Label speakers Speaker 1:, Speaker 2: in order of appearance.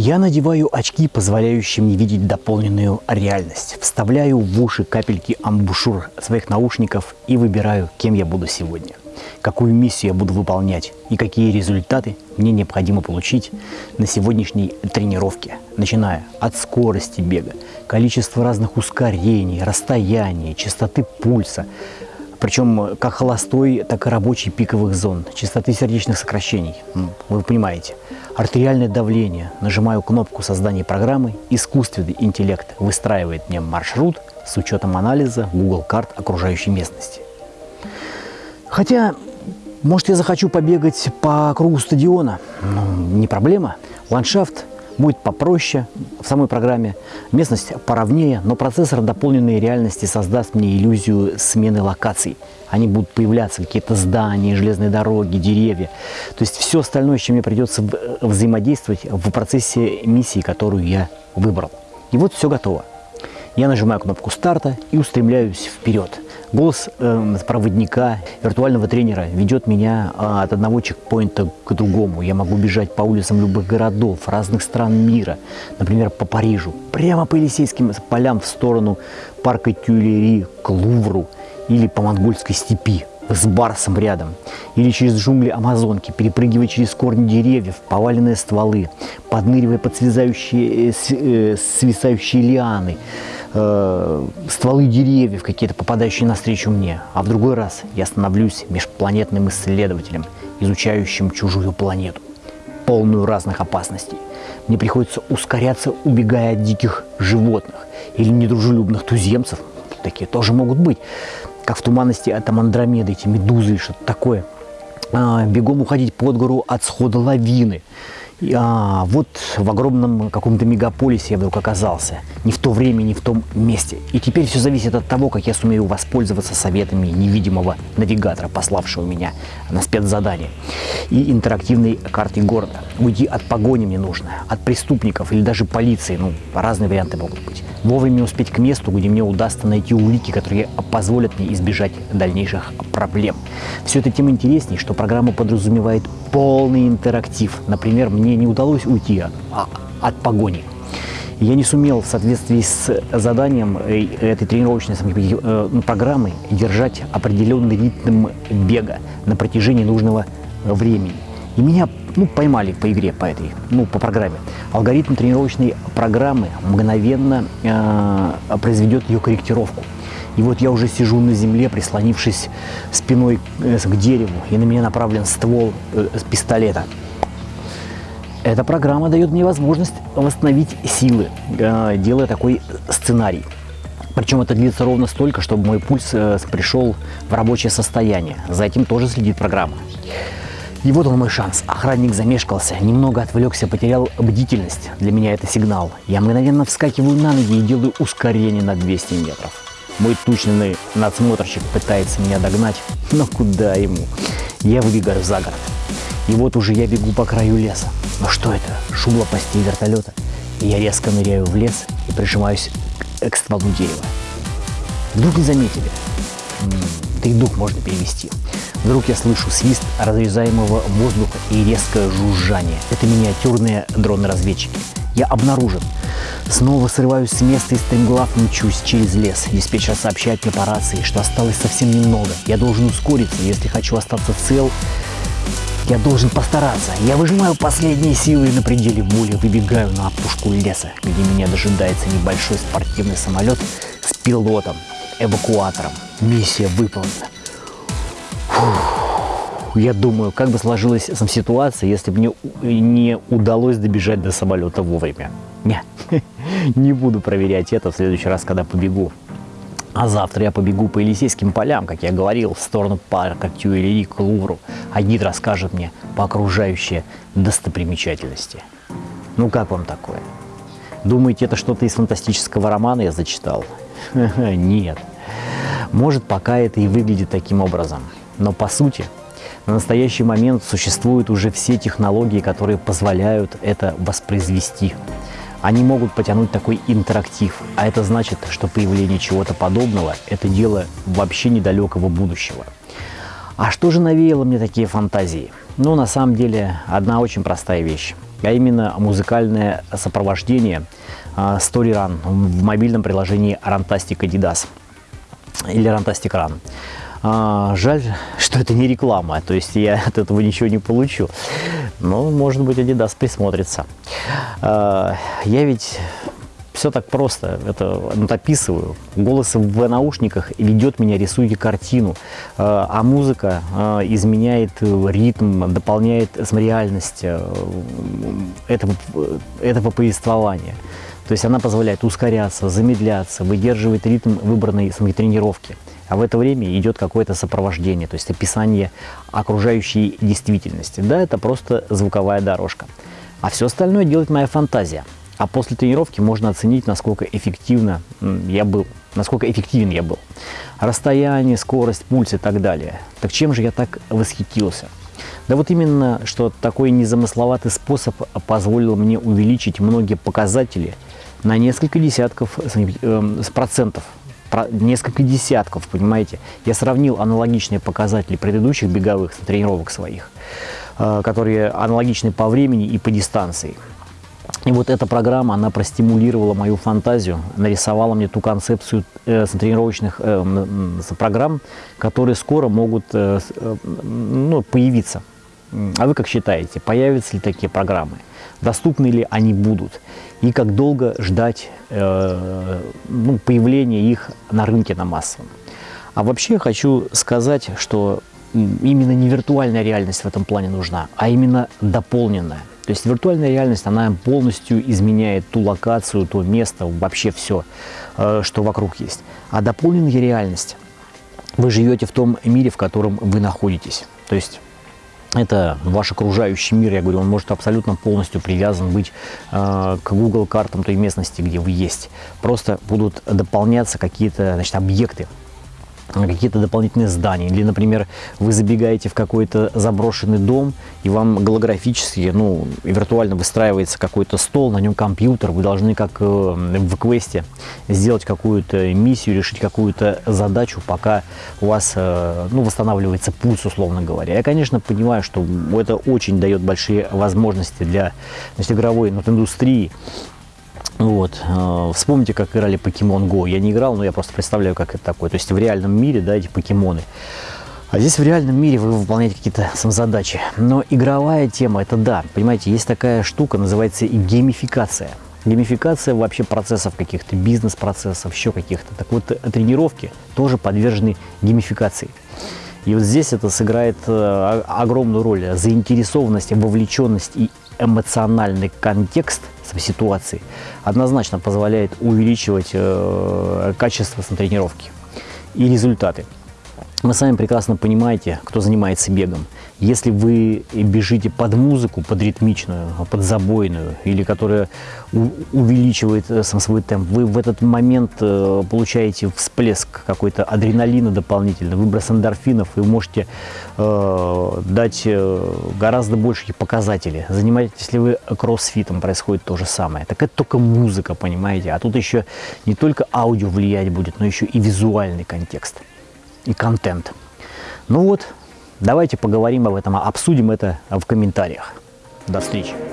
Speaker 1: Я надеваю очки, позволяющие мне видеть дополненную реальность. Вставляю в уши капельки амбушюр своих наушников и выбираю, кем я буду сегодня. Какую миссию я буду выполнять и какие результаты мне необходимо получить на сегодняшней тренировке. Начиная от скорости бега, количества разных ускорений, расстояний, частоты пульса, причем как холостой, так и рабочий пиковых зон, частоты сердечных сокращений, вы понимаете. Артериальное давление. Нажимаю кнопку создания программы, искусственный интеллект выстраивает мне маршрут с учетом анализа Google карт окружающей местности. Хотя, может я захочу побегать по кругу стадиона, ну, не проблема. Ландшафт будет попроще в самой программе, местность поровнее, но процессор дополненной реальности создаст мне иллюзию смены локаций. Они будут появляться, какие-то здания, железные дороги, деревья. То есть все остальное, с чем мне придется взаимодействовать в процессе миссии, которую я выбрал. И вот все готово. Я нажимаю кнопку старта и устремляюсь вперед. Голос э, проводника, виртуального тренера ведет меня э, от одного чекпоинта к другому. Я могу бежать по улицам любых городов, разных стран мира, например, по Парижу, прямо по Елисейским полям в сторону парка Тюильри к Лувру или по монгольской степи с Барсом рядом, или через джунгли Амазонки, перепрыгивая через корни деревьев, поваленные стволы, подныривая под связающие, э, свисающие лианы, э, стволы деревьев какие-то, попадающие навстречу мне. А в другой раз я становлюсь межпланетным исследователем, изучающим чужую планету, полную разных опасностей. Мне приходится ускоряться, убегая от диких животных или недружелюбных туземцев. Такие тоже могут быть. Как в туманности от Андромеды, эти медузы и что-то такое. А, бегом уходить под гору от схода лавины – а, вот в огромном каком-то мегаполисе я вдруг оказался. Не в то время, не в том месте. И теперь все зависит от того, как я сумею воспользоваться советами невидимого навигатора, пославшего меня на спецзадание. И интерактивной картой города. Уйти от погони мне нужно, от преступников или даже полиции. Ну, разные варианты могут быть. Вовремя успеть к месту, где мне удастся найти улики, которые позволят мне избежать дальнейших проблем. Все это тем интереснее, что программа подразумевает полный интерактив. Например, мне не удалось уйти от, а, от погони. Я не сумел в соответствии с заданием этой тренировочной э, ну, программы держать определенный ритм бега на протяжении нужного времени. И меня ну, поймали по игре, по этой, ну, по программе. Алгоритм тренировочной программы мгновенно э, произведет ее корректировку. И вот я уже сижу на земле, прислонившись спиной э, к дереву, и на меня направлен ствол э, пистолета. Эта программа дает мне возможность восстановить силы, э, делая такой сценарий. Причем это длится ровно столько, чтобы мой пульс пришел в рабочее состояние. За этим тоже следит программа. И вот он мой шанс. Охранник замешкался, немного отвлекся, потерял бдительность. Для меня это сигнал. Я мгновенно вскакиваю на ноги и делаю ускорение на 200 метров. Мой тучный надсмотрщик пытается меня догнать, но куда ему? Я выбегаю за город. И вот уже я бегу по краю леса. Но что это? Шум лопастей вертолета. И я резко ныряю в лес и прижимаюсь к стволу дерева. Вдруг не заметили. Да и дух можно перевести. Вдруг я слышу свист разрезаемого воздуха и резкое жужжание. Это миниатюрные дроны-разведчики. Я обнаружен. Снова срываюсь с места и стремглав мчусь через лес. Диспетчер сообщает мне по рации, что осталось совсем немного. Я должен ускориться, если хочу остаться цел. Я должен постараться. Я выжимаю последние силы и на пределе боли выбегаю на опушку леса, где меня дожидается небольшой спортивный самолет с пилотом, эвакуатором. Миссия выполнена. Фух. Я думаю, как бы сложилась сам ситуация, если бы мне не удалось добежать до самолета вовремя. Не, не буду проверять это в следующий раз, когда побегу. А завтра я побегу по Елисейским полям, как я говорил, в сторону парка Тюильри к Лувру. А гид расскажет мне по окружающей достопримечательности. Ну как вам такое? Думаете, это что-то из фантастического романа я зачитал? Нет. Может, пока это и выглядит таким образом. Но по сути, на настоящий момент существуют уже все технологии, которые позволяют это воспроизвести. Они могут потянуть такой интерактив, а это значит, что появление чего-то подобного – это дело вообще недалекого будущего. А что же навеяло мне такие фантазии? Ну, на самом деле, одна очень простая вещь. а именно музыкальное сопровождение Story Run в мобильном приложении Rantastic Adidas или Rantastic Run. А, жаль, что это не реклама, то есть я от этого ничего не получу. Но, может быть, Adidas присмотрится. А, я ведь все так просто, это вот. Голос в наушниках ведет меня, рисует картину, а, а музыка а, изменяет ритм, дополняет реальность э, этого, этого повествования. То есть она позволяет ускоряться, замедляться, выдерживает ритм выбранной тренировки. А в это время идет какое-то сопровождение, то есть описание окружающей действительности. Да, это просто звуковая дорожка. А все остальное делает моя фантазия. А после тренировки можно оценить, насколько эффективно я был, насколько эффективен я был. Расстояние, скорость, пульс и так далее. Так чем же я так восхитился? Да вот именно, что такой незамысловатый способ позволил мне увеличить многие показатели – на несколько десятков э, процентов несколько десятков, понимаете. Я сравнил аналогичные показатели предыдущих беговых тренировок своих, э, которые аналогичны по времени и по дистанции. И вот эта программа, она простимулировала мою фантазию, нарисовала мне ту концепцию э, тренировочных э, программ, которые скоро могут э, э, ну, появиться. А вы как считаете, появятся ли такие программы? доступны ли они будут и как долго ждать э, ну, появления их на рынке на массовом. А вообще хочу сказать, что именно не виртуальная реальность в этом плане нужна, а именно дополненная. То есть виртуальная реальность, она полностью изменяет ту локацию, то место, вообще все, э, что вокруг есть. А дополненная реальность, вы живете в том мире, в котором вы находитесь. То есть это ваш окружающий мир, я говорю, он может абсолютно полностью привязан быть э, к Google картам той местности, где вы есть. Просто будут дополняться какие-то объекты, какие-то дополнительные здания. Или, например, вы забегаете в какой-то заброшенный дом, и вам голографически, ну, виртуально выстраивается какой-то стол, на нем компьютер, вы должны, как э, в квесте, сделать какую-то миссию, решить какую-то задачу, пока у вас, э, ну, восстанавливается пульс, условно говоря. Я, конечно, понимаю, что это очень дает большие возможности для значит, игровой ну, индустрии, вот. Э, вспомните, как играли Pokemon Go. Я не играл, но я просто представляю, как это такое. То есть в реальном мире, да, эти покемоны. А здесь в реальном мире вы выполняете какие-то самозадачи. Но игровая тема, это да. Понимаете, есть такая штука, называется геймификация. Геймификация вообще процессов каких-то, бизнес-процессов, еще каких-то. Так вот, тренировки тоже подвержены геймификации. И вот здесь это сыграет э, огромную роль. Заинтересованность, вовлеченность и эмоциональный контекст ситуации однозначно позволяет увеличивать э, качество тренировки и результаты. Вы сами прекрасно понимаете, кто занимается бегом. Если вы бежите под музыку, под ритмичную, под забойную, или которая увеличивает э, сам свой темп, вы в этот момент э, получаете всплеск какой-то адреналина дополнительно, выброс эндорфинов, и можете э, дать э, гораздо большие показатели. Занимаетесь ли вы кроссфитом, происходит то же самое. Так это только музыка, понимаете? А тут еще не только аудио влиять будет, но еще и визуальный контекст и контент. Ну вот, давайте поговорим об этом, обсудим это в комментариях. До встречи!